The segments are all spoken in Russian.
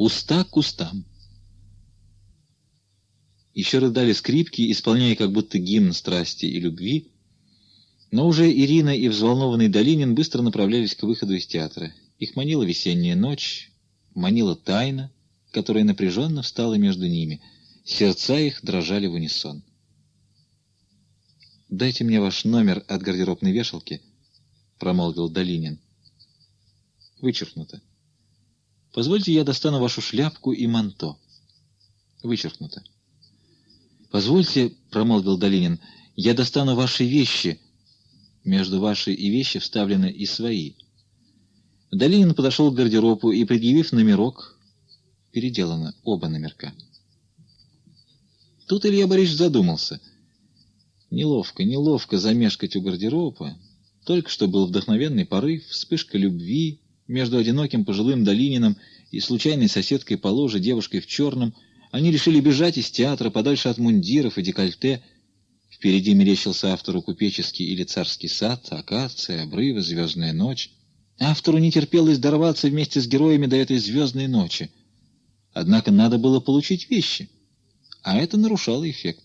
Уста к устам. Еще рыдали скрипки, исполняя как будто гимн страсти и любви, но уже Ирина и взволнованный Долинин быстро направлялись к выходу из театра. Их манила весенняя ночь, манила тайна, которая напряженно встала между ними. Сердца их дрожали в унисон. «Дайте мне ваш номер от гардеробной вешалки», — промолвил Долинин. Вычеркнуто. «Позвольте, я достану вашу шляпку и манто». Вычеркнуто. «Позвольте», — промолвил Долинин, — «я достану ваши вещи». Между ваши и вещи вставлены и свои. Долинин подошел к гардеробу и, предъявив номерок, переделано оба номерка. Тут Илья Борисович задумался. Неловко, неловко замешкать у гардероба. Только что был вдохновенный порыв, вспышка любви между одиноким пожилым Долининым и случайной соседкой по ложе, девушкой в черном. Они решили бежать из театра подальше от мундиров и декольте, Впереди мерещился автору купеческий или царский сад, акация, обрывы, звездная ночь. Автору не терпелось дорваться вместе с героями до этой звездной ночи. Однако надо было получить вещи, а это нарушало эффект.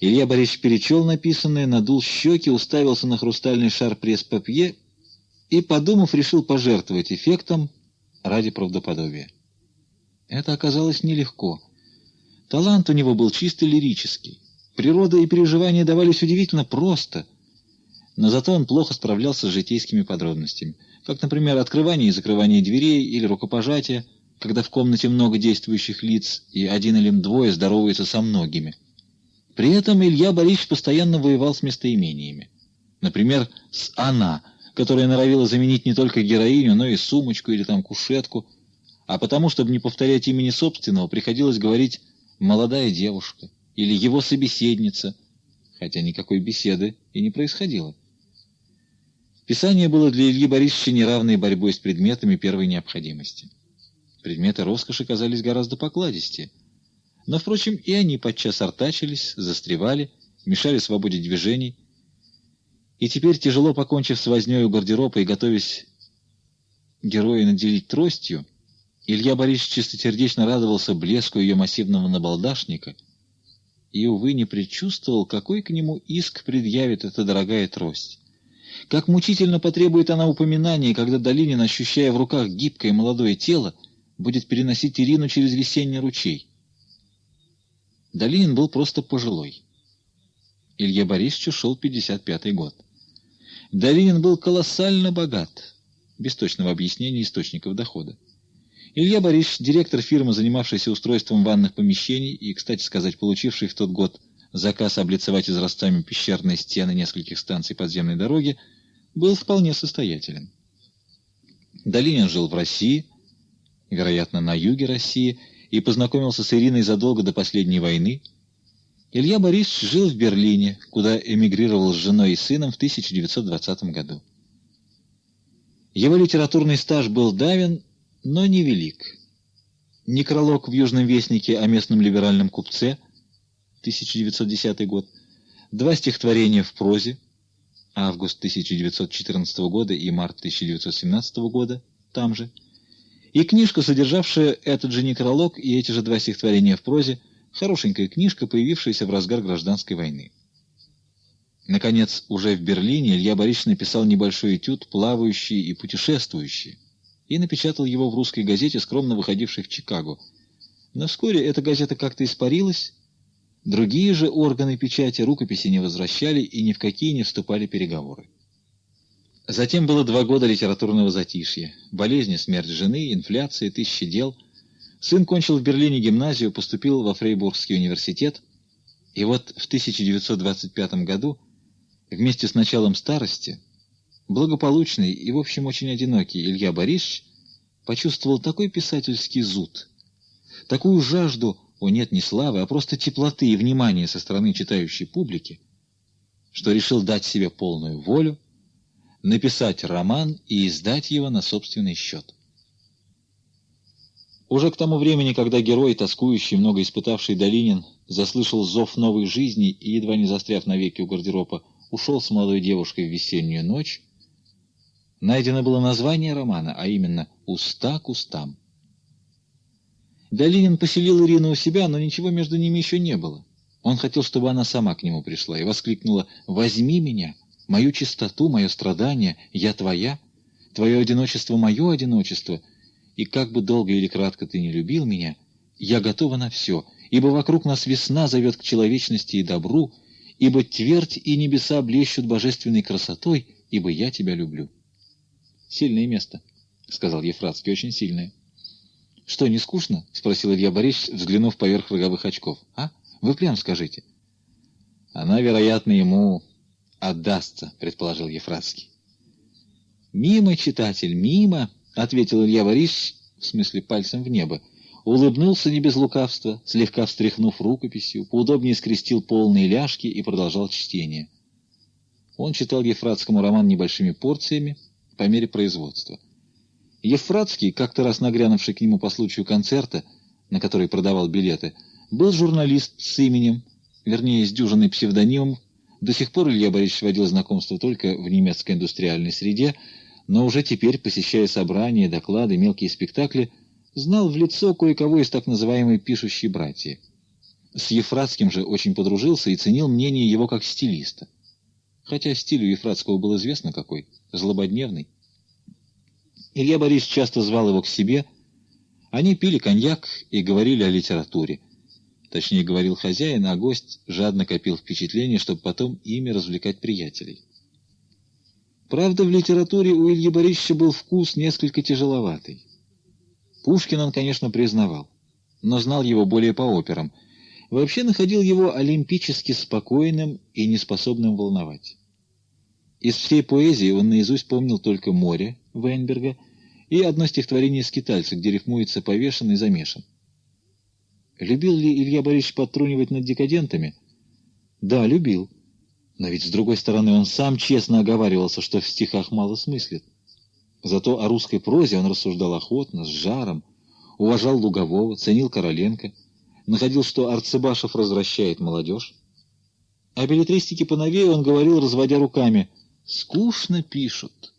Илья Борисович перечел написанное, надул щеки, уставился на хрустальный шар пресс-папье и, подумав, решил пожертвовать эффектом ради правдоподобия. Это оказалось нелегко. Талант у него был чисто лирический. Природа и переживания давались удивительно просто, но зато он плохо справлялся с житейскими подробностями, как, например, открывание и закрывание дверей или рукопожатие, когда в комнате много действующих лиц, и один или двое здороваются со многими. При этом Илья Борисович постоянно воевал с местоимениями. Например, с «она», которая норовила заменить не только героиню, но и сумочку или там кушетку, а потому, чтобы не повторять имени собственного, приходилось говорить «молодая девушка» или его собеседница, хотя никакой беседы и не происходило. Писание было для Ильи Борисовича неравной борьбой с предметами первой необходимости. Предметы роскоши казались гораздо покладистее. Но, впрочем, и они подчас артачились, застревали, мешали свободе движений. И теперь, тяжело покончив с вознёй у гардероба и готовясь героя наделить тростью, Илья Борисович чистосердечно радовался блеску ее массивного набалдашника — и, увы, не предчувствовал, какой к нему иск предъявит эта дорогая трость. Как мучительно потребует она упоминания, когда Долинин, ощущая в руках гибкое молодое тело, будет переносить Ирину через весенний ручей. Долинин был просто пожилой. Илье Борисовичу шел 55-й год. Долинин был колоссально богат, без точного объяснения источников дохода. Илья Борисович, директор фирмы, занимавшийся устройством ванных помещений и, кстати сказать, получивший в тот год заказ облицевать израстами пещерные стены нескольких станций подземной дороги, был вполне состоятелен. Долинин жил в России, вероятно, на юге России, и познакомился с Ириной задолго до последней войны. Илья Борисович жил в Берлине, куда эмигрировал с женой и сыном в 1920 году. Его литературный стаж был давен, но невелик. Некролог в «Южном вестнике» о местном либеральном купце, 1910 год, два стихотворения в прозе, август 1914 года и март 1917 года, там же, и книжка, содержавшая этот же некролог и эти же два стихотворения в прозе, хорошенькая книжка, появившаяся в разгар гражданской войны. Наконец, уже в Берлине Илья Борисович написал небольшой этюд «Плавающие и путешествующие», и напечатал его в русской газете, скромно выходившей в Чикаго. Но вскоре эта газета как-то испарилась, другие же органы печати рукописи не возвращали и ни в какие не вступали переговоры. Затем было два года литературного затишья. Болезни, смерть жены, инфляция, тысячи дел. Сын кончил в Берлине гимназию, поступил во Фрейбургский университет. И вот в 1925 году, вместе с началом старости, Благополучный и, в общем, очень одинокий Илья Борисович почувствовал такой писательский зуд, такую жажду, о нет, не славы, а просто теплоты и внимания со стороны читающей публики, что решил дать себе полную волю, написать роман и издать его на собственный счет. Уже к тому времени, когда герой, тоскующий, много испытавший Долинин, заслышал зов новой жизни и, едва не застряв навеки у гардероба, ушел с молодой девушкой в весеннюю ночь, Найдено было название романа, а именно «Уста к устам». Долинин поселил Ирину у себя, но ничего между ними еще не было. Он хотел, чтобы она сама к нему пришла, и воскликнула «Возьми меня, мою чистоту, мое страдание, я твоя, твое одиночество, мое одиночество, и как бы долго или кратко ты не любил меня, я готова на все, ибо вокруг нас весна зовет к человечности и добру, ибо твердь и небеса блещут божественной красотой, ибо я тебя люблю». «Сильное место», — сказал Ефратский, — «очень сильное». «Что, не скучно?» — спросил Илья Борисович, взглянув поверх роговых очков. «А?» Вы прям скажите. Она, вероятно, ему отдастся, предположил Ефратский. Мимо, читатель, мимо, ответил Илья Борисович, в смысле пальцем в небо, улыбнулся не без лукавства, слегка встряхнув рукописью, поудобнее скрестил полные ляжки и продолжал чтение. Он читал Ефратскому роман небольшими порциями по мере производства. Ефратский, как-то раз нагрянувший к нему по случаю концерта, на который продавал билеты, был журналист с именем, вернее, с дюжиной псевдонимом. До сих пор Илья Борисович водил знакомство только в немецкой индустриальной среде, но уже теперь, посещая собрания, доклады, мелкие спектакли, знал в лицо кое-кого из так называемой «пишущей братьи». С Ефратским же очень подружился и ценил мнение его как стилиста. Хотя стиль у Ефратского был известно какой — злободневный. Илья Борисович часто звал его к себе. Они пили коньяк и говорили о литературе. Точнее, говорил хозяин, а гость жадно копил впечатление, чтобы потом ими развлекать приятелей. Правда, в литературе у Ильи Борисовича был вкус несколько тяжеловатый. Пушкин он, конечно, признавал, но знал его более по операм. Вообще находил его олимпически спокойным и неспособным волновать. Из всей поэзии он наизусть помнил только «Море» Вейнберга и одно стихотворение «Скитальца», где рифмуется «повешен» и «замешан». Любил ли Илья Борисович подтрунивать над декадентами? Да, любил. Но ведь, с другой стороны, он сам честно оговаривался, что в стихах мало смыслит. Зато о русской прозе он рассуждал охотно, с жаром, уважал Лугового, ценил Короленко, находил, что Арцебашев развращает молодежь. О билетристике поновее он говорил, разводя руками, «Скучно пишут»,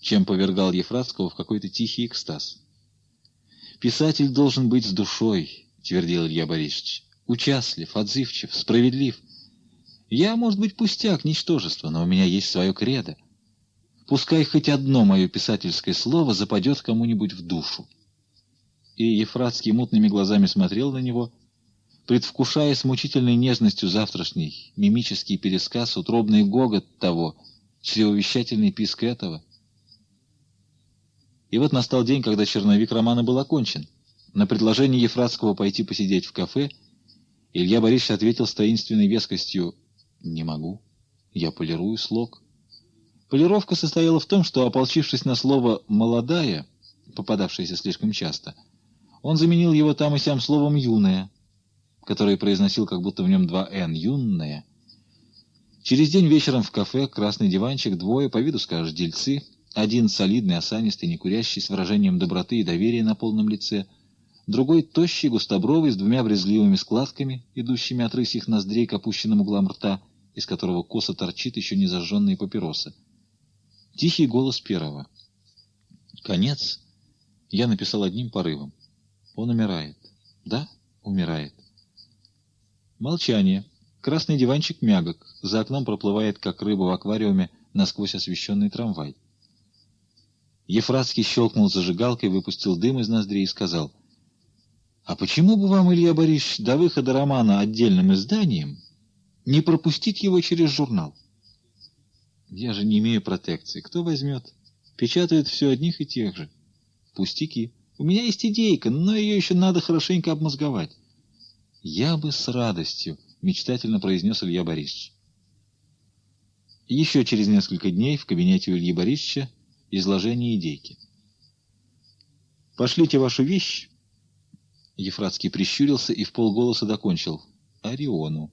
чем повергал Ефратского в какой-то тихий экстаз. Писатель должен быть с душой, — твердил Илья Борисович. «Участлив, отзывчив, справедлив. Я, может быть, пустяк, ничтожество, но у меня есть свое кредо. Пускай хоть одно мое писательское слово западет кому-нибудь в душу». И Ефратский мутными глазами смотрел на него, предвкушая с мучительной нежностью завтрашний мимический пересказ, утробный гогот того, чревовещательный писк этого. И вот настал день, когда черновик романа был окончен. На предложение Ефратского пойти посидеть в кафе Илья Борисович ответил с таинственной вескостью «Не могу. Я полирую слог». Полировка состояла в том, что, ополчившись на слово «молодая», попадавшееся слишком часто, он заменил его там и сям словом «юная», которое произносил как будто в нем два «н» — «юнная». Через день вечером в кафе красный диванчик, двое, по виду скажешь, дельцы, один солидный, осанистый, некурящий, с выражением доброты и доверия на полном лице — другой тощий, густобровый, с двумя брезгливыми складками, идущими от рысьих ноздрей к опущенным углам рта, из которого косо торчит еще не зажженные папиросы. Тихий голос первого. Конец я написал одним порывом. Он умирает. Да, умирает. Молчание. Красный диванчик мягок. За окном проплывает, как рыба в аквариуме, насквозь освещенный трамвай. Ефратский щелкнул зажигалкой, выпустил дым из ноздрей и сказал — а почему бы вам, Илья Борисович, до выхода романа отдельным изданием не пропустить его через журнал? Я же не имею протекции. Кто возьмет? Печатают все одних и тех же. Пустяки. У меня есть идейка, но ее еще надо хорошенько обмозговать. Я бы с радостью, мечтательно произнес Илья Борисович. Еще через несколько дней в кабинете у Ильи Борисовича изложение идейки. «Пошлите вашу вещь Ефратский прищурился и в полголоса докончил. «Ориону».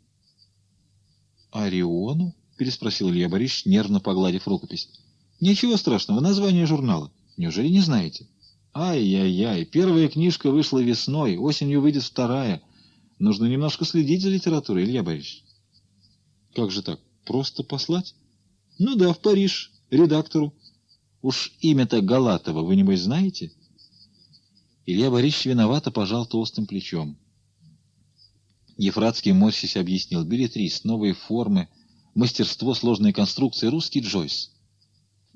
«Ориону?» — переспросил Илья Борисович, нервно погладив рукопись. «Ничего страшного, название журнала. Неужели не знаете?» «Ай-яй-яй, первая книжка вышла весной, осенью выйдет вторая. Нужно немножко следить за литературой, Илья Борисович». «Как же так? Просто послать?» «Ну да, в Париж, редактору. Уж имя-то Галатова вы, небось, знаете?» Илья Борисович виновато пожал толстым плечом. Ефратский морсись объяснил. Билетрис, новые формы, мастерство, сложные конструкции, русский Джойс.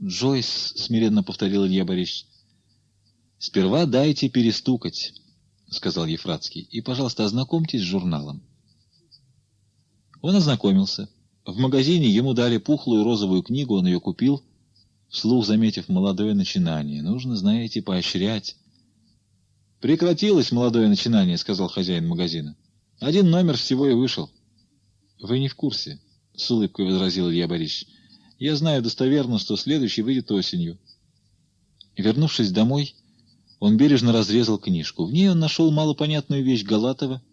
Джойс, смиренно повторил Илья Борисович. Сперва дайте перестукать, сказал Ефратский, и, пожалуйста, ознакомьтесь с журналом. Он ознакомился. В магазине ему дали пухлую розовую книгу, он ее купил, вслух заметив молодое начинание. Нужно, знаете, поощрять. «Прекратилось молодое начинание», — сказал хозяин магазина. «Один номер всего и вышел». «Вы не в курсе», — с улыбкой возразил Илья Борисович. «Я знаю достоверно, что следующий выйдет осенью». Вернувшись домой, он бережно разрезал книжку. В ней он нашел малопонятную вещь Галатова,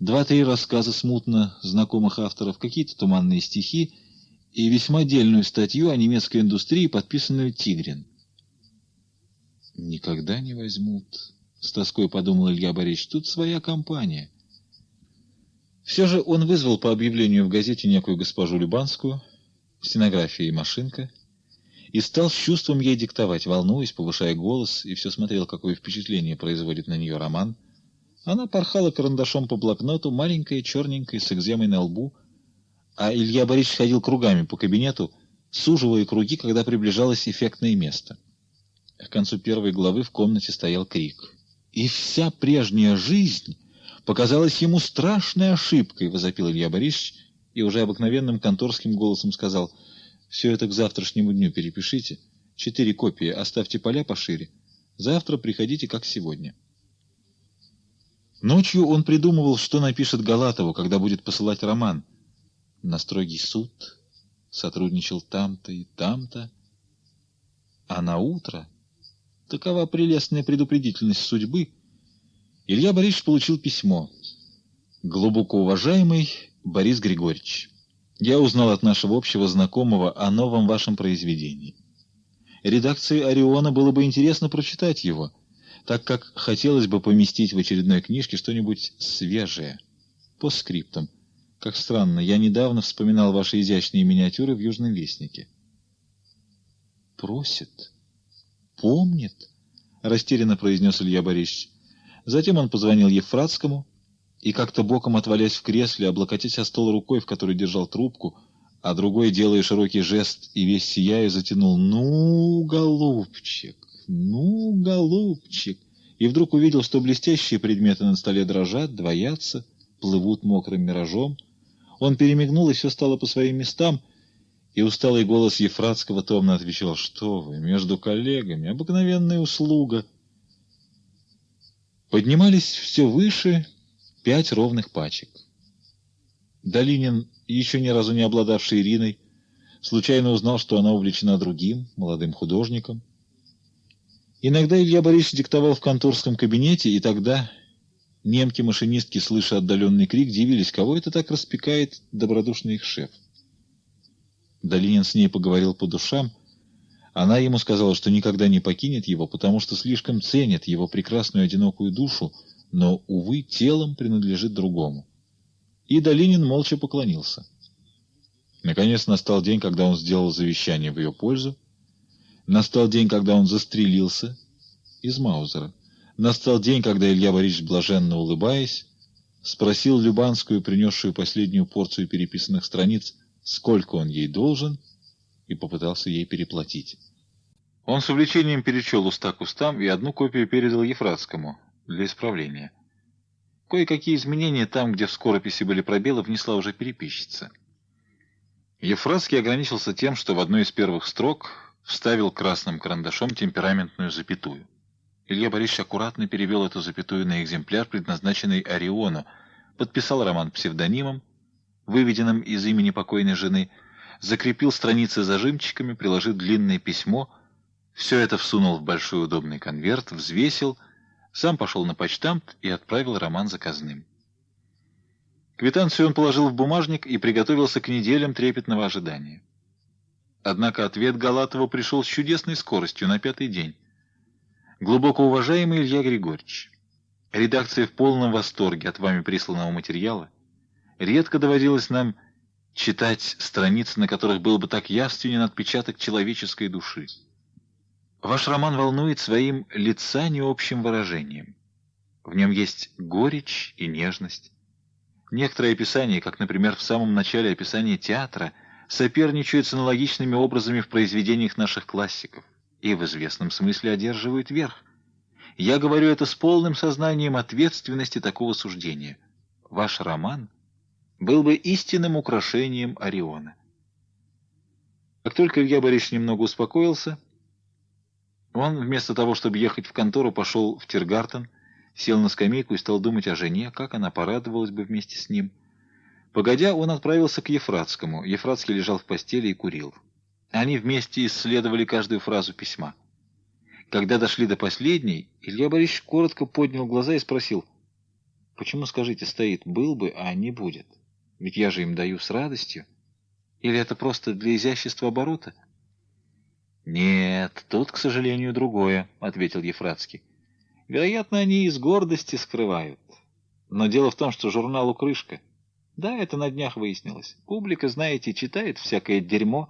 два-три рассказа смутно знакомых авторов, какие-то туманные стихи и весьма дельную статью о немецкой индустрии, подписанную «Тигрин». «Никогда не возьмут», — с тоской подумал Илья Борисович, — тут своя компания. Все же он вызвал по объявлению в газете некую госпожу Любанскую, стенография и машинка, и стал с чувством ей диктовать, волнуясь, повышая голос, и все смотрел, какое впечатление производит на нее роман. Она порхала карандашом по блокноту, маленькая, черненькая, с экземой на лбу, а Илья Борисович ходил кругами по кабинету, суживая круги, когда приближалось эффектное место. К концу первой главы в комнате стоял крик — и вся прежняя жизнь показалась ему страшной ошибкой, — возопил Илья Борисович и уже обыкновенным конторским голосом сказал, — все это к завтрашнему дню перепишите, четыре копии, оставьте поля пошире, завтра приходите, как сегодня. Ночью он придумывал, что напишет Галатову, когда будет посылать роман. На строгий суд сотрудничал там-то и там-то, а на утро Такова прелестная предупредительность судьбы. Илья Борисович получил письмо. Глубоко уважаемый Борис Григорьевич, я узнал от нашего общего знакомого о новом вашем произведении. Редакции «Ориона» было бы интересно прочитать его, так как хотелось бы поместить в очередной книжке что-нибудь свежее. По скриптам. Как странно, я недавно вспоминал ваши изящные миниатюры в «Южном вестнике». Просит помнит, — растерянно произнес Илья Борисович. Затем он позвонил Ефратскому и, как-то боком отвалясь в кресле, облокотясь о стол рукой, в которой держал трубку, а другой, делая широкий жест и весь сияя, затянул «Ну, голубчик, ну, голубчик!» И вдруг увидел, что блестящие предметы на столе дрожат, двоятся, плывут мокрым миражом. Он перемигнул, и все стало по своим местам — и усталый голос Ефратского томно отвечал, что вы, между коллегами, обыкновенная услуга. Поднимались все выше пять ровных пачек. Долинин, еще ни разу не обладавший Ириной, случайно узнал, что она увлечена другим, молодым художником. Иногда Илья Борисович диктовал в конторском кабинете, и тогда немки-машинистки, слыша отдаленный крик, дивились, кого это так распекает добродушный их шеф. Долинин с ней поговорил по душам. Она ему сказала, что никогда не покинет его, потому что слишком ценит его прекрасную одинокую душу, но, увы, телом принадлежит другому. И Долинин молча поклонился. Наконец настал день, когда он сделал завещание в ее пользу. Настал день, когда он застрелился из Маузера. Настал день, когда Илья Борисович, блаженно улыбаясь, спросил Любанскую, принесшую последнюю порцию переписанных страниц, сколько он ей должен, и попытался ей переплатить. Он с увлечением перечел уста к устам и одну копию передал Ефратскому для исправления. Кое-какие изменения там, где в скорописи были пробелы, внесла уже переписчица. Ефратский ограничился тем, что в одной из первых строк вставил красным карандашом темпераментную запятую. Илья Борисович аккуратно перевел эту запятую на экземпляр, предназначенный Ориону, подписал роман псевдонимом, выведенным из имени покойной жены, закрепил страницы зажимчиками, приложил длинное письмо, все это всунул в большой удобный конверт, взвесил, сам пошел на почтамт и отправил роман заказным. Квитанцию он положил в бумажник и приготовился к неделям трепетного ожидания. Однако ответ Галатова пришел с чудесной скоростью на пятый день. Глубоко уважаемый Илья Григорьевич, редакция в полном восторге от вами присланного материала. Редко доводилось нам читать страницы, на которых был бы так явственен отпечаток человеческой души. Ваш роман волнует своим лица необщим выражением. В нем есть горечь и нежность. Некоторые описания, как, например, в самом начале описания театра, соперничают с аналогичными образами в произведениях наших классиков и в известном смысле одерживают верх. Я говорю это с полным сознанием ответственности такого суждения. Ваш роман был бы истинным украшением Ориона. Как только Илья Борисович немного успокоился, он вместо того, чтобы ехать в контору, пошел в Тиргартен, сел на скамейку и стал думать о жене, как она порадовалась бы вместе с ним. Погодя, он отправился к Ефратскому. Ефратский лежал в постели и курил. Они вместе исследовали каждую фразу письма. Когда дошли до последней, Илья Борисович коротко поднял глаза и спросил, «Почему, скажите, стоит «был бы», а не «будет»? Ведь я же им даю с радостью. Или это просто для изящества оборота?» «Нет, тут, к сожалению, другое», — ответил Ефратский. Вероятно, они из гордости скрывают. Но дело в том, что журналу крышка. Да, это на днях выяснилось. Публика, знаете, читает всякое дерьмо,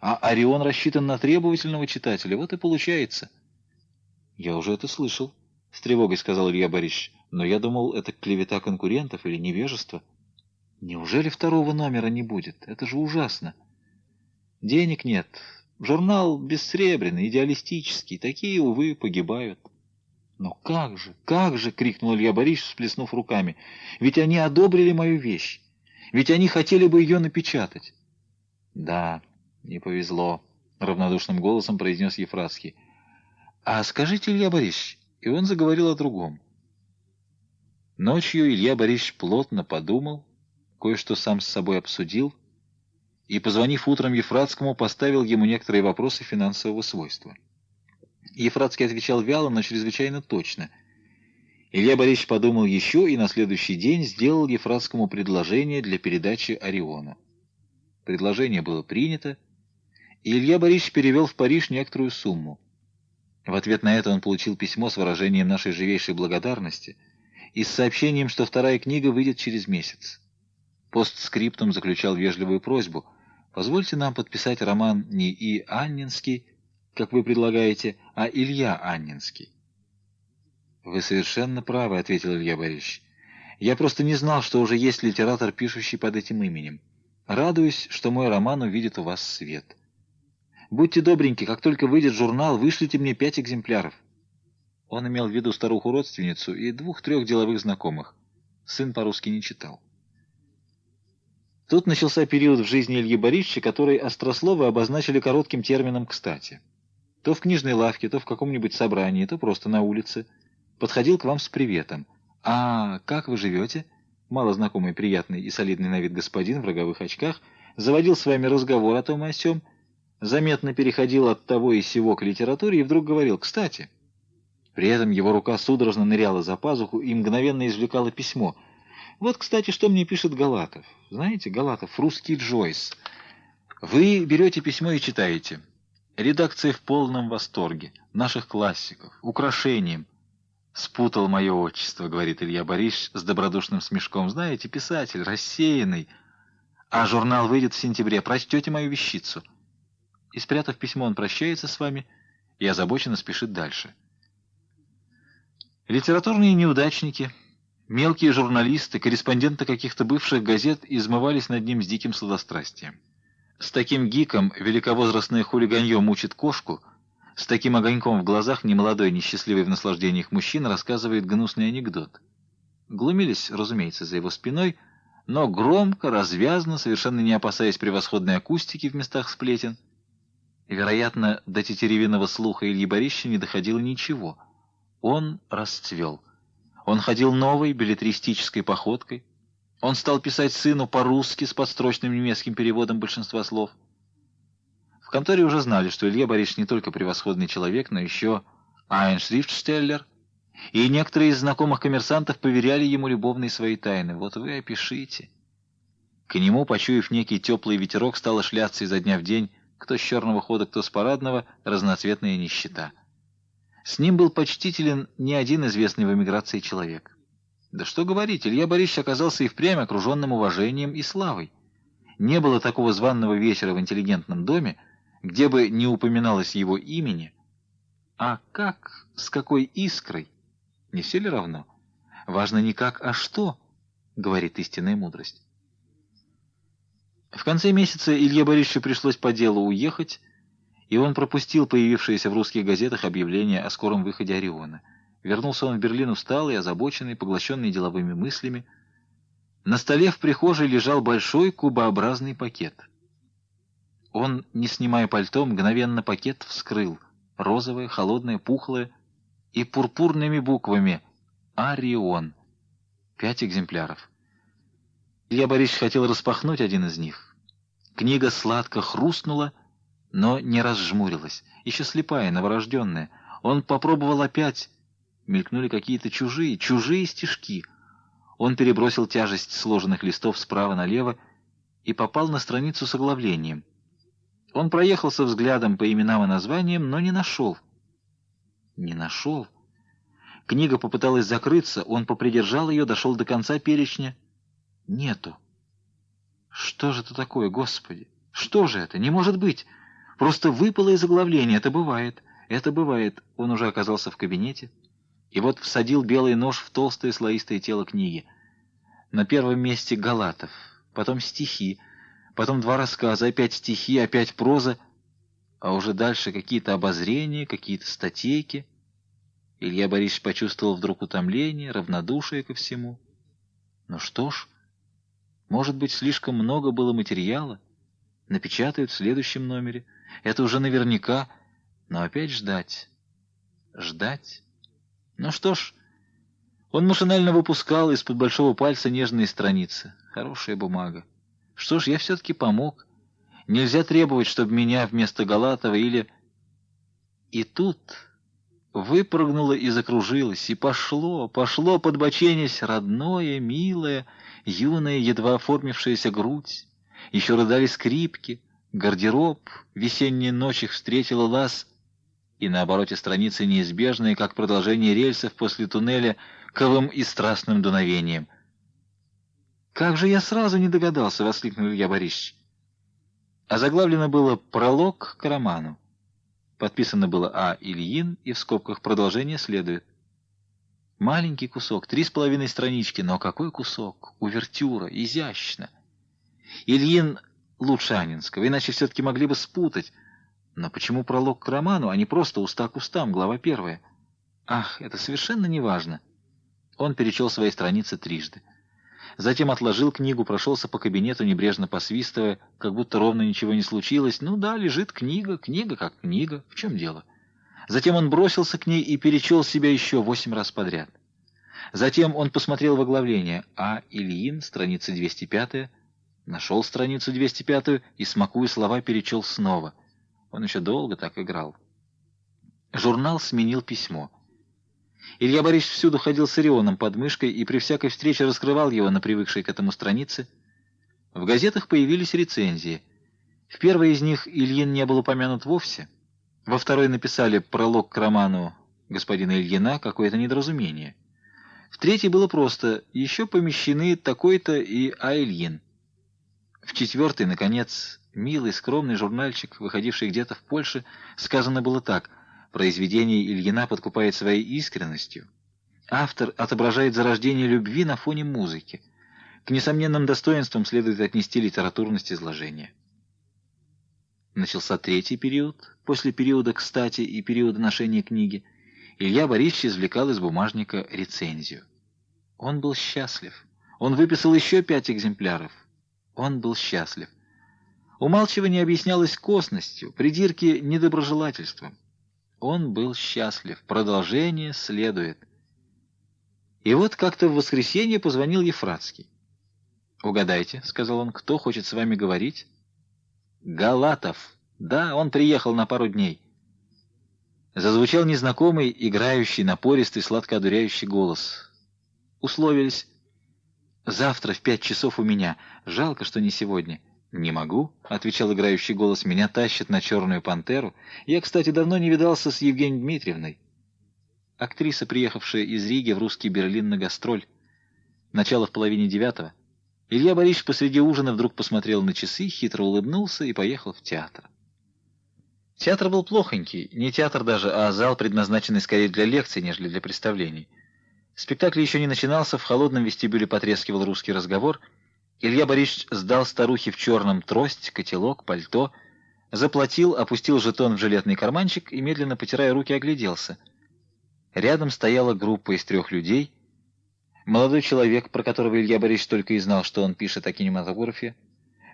а Орион рассчитан на требовательного читателя. Вот и получается. Я уже это слышал, — с тревогой сказал Илья Борисович. Но я думал, это клевета конкурентов или невежество. Неужели второго номера не будет? Это же ужасно. Денег нет. Журнал бессребренный, идеалистический. Такие, увы, погибают. «Но как же, как же!» — крикнул Илья Борисович, всплеснув руками. «Ведь они одобрили мою вещь! Ведь они хотели бы ее напечатать!» «Да, не повезло», — равнодушным голосом произнес Ефратский. «А скажите, Илья Борисович...» И он заговорил о другом. Ночью Илья Борисович плотно подумал, кое-что сам с собой обсудил, и, позвонив утром Ефратскому, поставил ему некоторые вопросы финансового свойства. Ефратский отвечал вяло, но чрезвычайно точно. Илья Борисович подумал еще и на следующий день сделал Ефратскому предложение для передачи Ориону. Предложение было принято, и Илья Борисович перевел в Париж некоторую сумму. В ответ на это он получил письмо с выражением нашей живейшей благодарности и с сообщением, что вторая книга выйдет через месяц. Постскриптум заключал вежливую просьбу «Позвольте нам подписать роман не И. Аннинский, как вы предлагаете, а Илья Аннинский. «Вы совершенно правы», — ответил Илья Борисович. «Я просто не знал, что уже есть литератор, пишущий под этим именем. Радуюсь, что мой роман увидит у вас свет. Будьте добреньки, как только выйдет журнал, вышлите мне пять экземпляров». Он имел в виду старуху-родственницу и двух-трех деловых знакомых. Сын по-русски не читал. Тут начался период в жизни Ильи Борисовича, который острословы обозначили коротким термином «кстати». То в книжной лавке, то в каком-нибудь собрании, то просто на улице. Подходил к вам с приветом. «А, как вы живете?» Малознакомый, приятный и солидный на вид господин в роговых очках заводил с вами разговор о том и о сём, заметно переходил от того и сего к литературе и вдруг говорил «кстати». При этом его рука судорожно ныряла за пазуху и мгновенно извлекала письмо. Вот, кстати, что мне пишет Галатов. Знаете, Галатов, русский Джойс. Вы берете письмо и читаете. Редакция в полном восторге. Наших классиков. Украшением. Спутал мое отчество, говорит Илья Борисович с добродушным смешком. Знаете, писатель, рассеянный. А журнал выйдет в сентябре. Прочтете мою вещицу. И спрятав письмо, он прощается с вами и озабоченно спешит дальше. Литературные неудачники, мелкие журналисты, корреспонденты каких-то бывших газет измывались над ним с диким сладострастием. С таким гиком великовозрастное хулиганье мучит кошку, с таким огоньком в глазах немолодой, несчастливый в наслаждениях мужчина рассказывает гнусный анекдот. Глумились, разумеется, за его спиной, но громко, развязно, совершенно не опасаясь превосходной акустики в местах сплетен. Вероятно, до тетеревиного слуха Ильи Борисовича не доходило ничего. Он расцвел. Он ходил новой билетристической походкой, он стал писать сыну по-русски с подстрочным немецким переводом большинства слов. В конторе уже знали, что Илья Борисович не только превосходный человек, но еще айншрифтштеллер, и некоторые из знакомых коммерсантов поверяли ему любовные свои тайны. Вот вы опишите. К нему, почуяв некий теплый ветерок, стало шляться изо дня в день, кто с черного хода, кто с парадного, разноцветная нищета. С ним был почтителен не один известный в эмиграции человек. Да что говорить, Илья Борисович оказался и впрямь окруженным уважением и славой. Не было такого званного вечера в интеллигентном доме, где бы не упоминалось его имени, А как, с какой искрой? Не все ли равно? Важно не как, а что, говорит истинная мудрость. В конце месяца Илье Борисовичу пришлось по делу уехать, и он пропустил появившееся в русских газетах объявление о скором выходе Ориона. Вернулся он в Берлин усталый, озабоченный, поглощенный деловыми мыслями. На столе в прихожей лежал большой кубообразный пакет. Он, не снимая пальто, мгновенно пакет вскрыл. Розовое, холодное, пухлое и пурпурными буквами «Орион». Пять экземпляров. Илья Борисович хотел распахнуть один из них. Книга сладко хрустнула, но не разжмурилась. Еще слепая, новорожденная. Он попробовал опять. Мелькнули какие-то чужие, чужие стишки. Он перебросил тяжесть сложенных листов справа налево и попал на страницу с оглавлением. Он проехался взглядом по именам и названиям, но не нашел. Не нашел. Книга попыталась закрыться, он попридержал ее, дошел до конца перечня — Нету. Что же это такое, Господи? Что же это? Не может быть. Просто выпало из оглавления. Это бывает. Это бывает. Он уже оказался в кабинете. И вот всадил белый нож в толстое слоистое тело книги. На первом месте Галатов, потом стихи, потом два рассказа, опять стихи, опять проза, а уже дальше какие-то обозрения, какие-то статейки. Илья Борисович почувствовал вдруг утомление, равнодушие ко всему. Ну что ж... Может быть, слишком много было материала? Напечатают в следующем номере. Это уже наверняка. Но опять ждать. Ждать. Ну что ж, он машинально выпускал из-под большого пальца нежные страницы. Хорошая бумага. Что ж, я все-таки помог. Нельзя требовать, чтобы меня вместо Галатова или... И тут выпрыгнуло и закружилось, и пошло, пошло, подбоченясь, родное, милое, юная, едва оформившаяся грудь, еще рыдали скрипки, гардероб, весенняя ночь встретила лаз, и на обороте страницы неизбежные, как продолжение рельсов после туннеля, ковым и страстным дуновением. «Как же я сразу не догадался!» — воскликнул Илья Борисович. А заглавлено было «Пролог к роману». Подписано было А. Ильин, и в скобках продолжение следует. Маленький кусок, три с половиной странички, но какой кусок? Увертюра, изящно. Ильин лучше Анинского, иначе все-таки могли бы спутать. Но почему пролог к роману, а не просто уста к устам, глава первая? Ах, это совершенно неважно. Он перечел свои страницы трижды. Затем отложил книгу, прошелся по кабинету, небрежно посвистывая, как будто ровно ничего не случилось. Ну да, лежит книга, книга как книга. В чем дело? — Затем он бросился к ней и перечел себя еще восемь раз подряд. Затем он посмотрел в оглавление «А. Ильин», страница 205 нашел страницу 205 и, смакуя слова, перечел снова. Он еще долго так играл. Журнал сменил письмо. Илья Борисович всюду ходил с Орионом под мышкой и при всякой встрече раскрывал его на привыкшей к этому странице. В газетах появились рецензии. В первой из них Ильин не был упомянут вовсе — во второй написали пролог к роману господина Ильина «Какое-то недоразумение». В третьей было просто «Еще помещены такой-то и А. Ильин». В четвертой, наконец, милый, скромный журнальчик, выходивший где-то в Польше, сказано было так «Произведение Ильина подкупает своей искренностью». Автор отображает зарождение любви на фоне музыки. К несомненным достоинствам следует отнести литературность изложения. Начался третий период, после периода «кстати» и периода ношения книги. Илья Борисович извлекал из бумажника рецензию. Он был счастлив. Он выписал еще пять экземпляров. Он был счастлив. Умалчивание объяснялось косностью, придирки — недоброжелательством. Он был счастлив. Продолжение следует. И вот как-то в воскресенье позвонил Ефратский. «Угадайте», — сказал он, — «кто хочет с вами говорить?» Галатов. Да, он приехал на пару дней. Зазвучал незнакомый, играющий, напористый, сладко одуряющий голос. Условились. Завтра в пять часов у меня. Жалко, что не сегодня. «Не могу», — отвечал играющий голос, — «меня тащат на черную пантеру. Я, кстати, давно не видался с Евгенией Дмитриевной». Актриса, приехавшая из Риги в русский Берлин на гастроль. Начало в половине девятого. Илья Борисович посреди ужина вдруг посмотрел на часы, хитро улыбнулся и поехал в театр. Театр был плохонький, не театр даже, а зал, предназначенный скорее для лекций, нежели для представлений. Спектакль еще не начинался, в холодном вестибюле потрескивал русский разговор. Илья Борисович сдал старухе в черном трость, котелок, пальто, заплатил, опустил жетон в жилетный карманчик и, медленно потирая руки, огляделся. Рядом стояла группа из трех людей. Молодой человек, про которого Илья Борисович только и знал, что он пишет о кинематографе,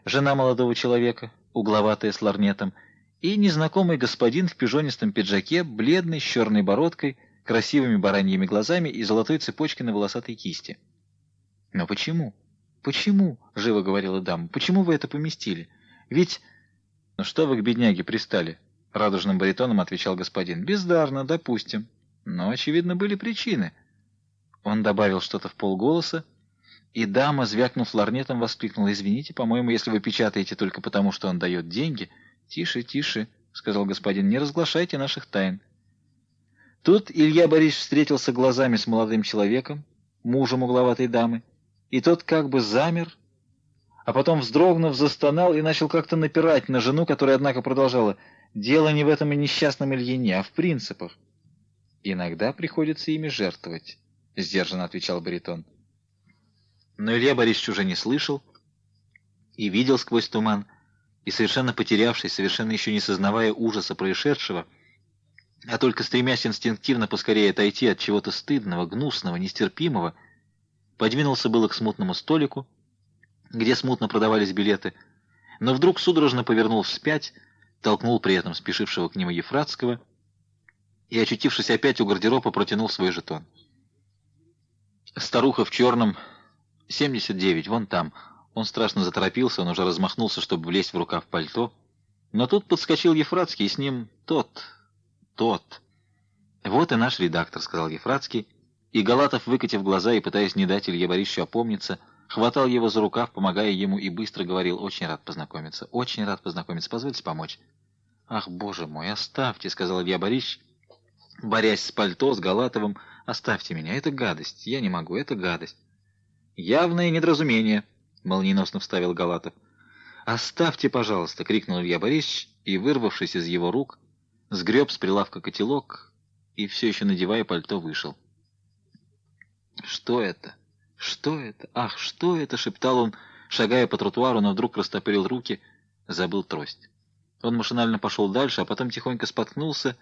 жена молодого человека, угловатая с ларнетом, и незнакомый господин в пижонистом пиджаке, бледный, с черной бородкой, красивыми бараньими глазами и золотой цепочкой на волосатой кисти. «Но почему? Почему?» — живо говорила дама. «Почему вы это поместили? Ведь...» «Ну что вы к бедняге пристали?» — радужным баритоном отвечал господин. «Бездарно, допустим. Но, очевидно, были причины». Он добавил что-то в полголоса, и дама, звякнув ларнетом, воскликнула. «Извините, по-моему, если вы печатаете только потому, что он дает деньги...» «Тише, тише», — сказал господин, — «не разглашайте наших тайн». Тут Илья Борисович встретился глазами с молодым человеком, мужем угловатой дамы, и тот как бы замер, а потом, вздрогнув, застонал и начал как-то напирать на жену, которая, однако, продолжала «Дело не в этом и несчастном Ильине, а в принципах». «Иногда приходится ими жертвовать», — сдержанно отвечал баритон. Но Илья Борисович уже не слышал и видел сквозь туман, и совершенно потерявшись, совершенно еще не сознавая ужаса происшедшего, а только стремясь инстинктивно поскорее отойти от чего-то стыдного, гнусного, нестерпимого, подвинулся было к смутному столику, где смутно продавались билеты, но вдруг судорожно повернул вспять, толкнул при этом спешившего к нему Ефратского и, очутившись опять у гардероба, протянул свой жетон. Старуха в черном, 79, вон там. Он страшно заторопился, он уже размахнулся, чтобы влезть в рукав пальто. Но тут подскочил Ефратский, и с ним тот, тот. «Вот и наш редактор», — сказал Ефратский, и Галатов, выкатив глаза и пытаясь не дать Илье Борисовичу опомниться, хватал его за рукав, помогая ему, и быстро говорил, «Очень рад познакомиться, очень рад познакомиться, позвольте помочь». «Ах, боже мой, оставьте», — сказал Илья Борисович, борясь с пальто, с Галатовым, «оставьте меня, это гадость, я не могу, это гадость». «Явное недоразумение», — молниеносно вставил Галатов. «Оставьте, пожалуйста!» — крикнул Илья Борисович, и, вырвавшись из его рук, сгреб с прилавка котелок и, все еще надевая пальто, вышел. «Что это? Что это? Ах, что это?» — шептал он, шагая по тротуару, но вдруг растопырил руки, забыл трость. Он машинально пошел дальше, а потом тихонько споткнулся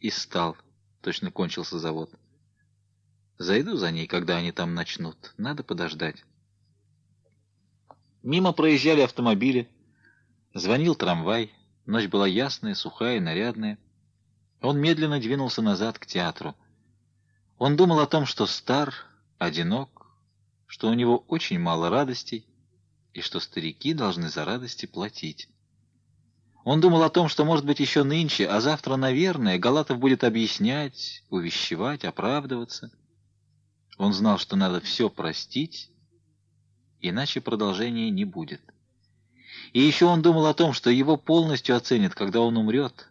и стал. Точно кончился завод. Зайду за ней, когда они там начнут. Надо подождать. Мимо проезжали автомобили. Звонил трамвай. Ночь была ясная, сухая, нарядная. Он медленно двинулся назад к театру. Он думал о том, что стар, одинок, что у него очень мало радостей, и что старики должны за радости платить. Он думал о том, что, может быть, еще нынче, а завтра, наверное, Галатов будет объяснять, увещевать, оправдываться. Он знал, что надо все простить, иначе продолжения не будет. И еще он думал о том, что его полностью оценят, когда он умрет,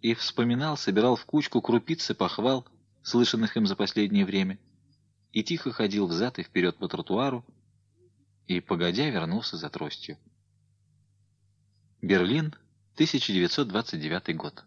и вспоминал, собирал в кучку крупицы похвал, слышанных им за последнее время, и тихо ходил взад и вперед по тротуару, и, погодя, вернулся за тростью. Берлин, 1929 год.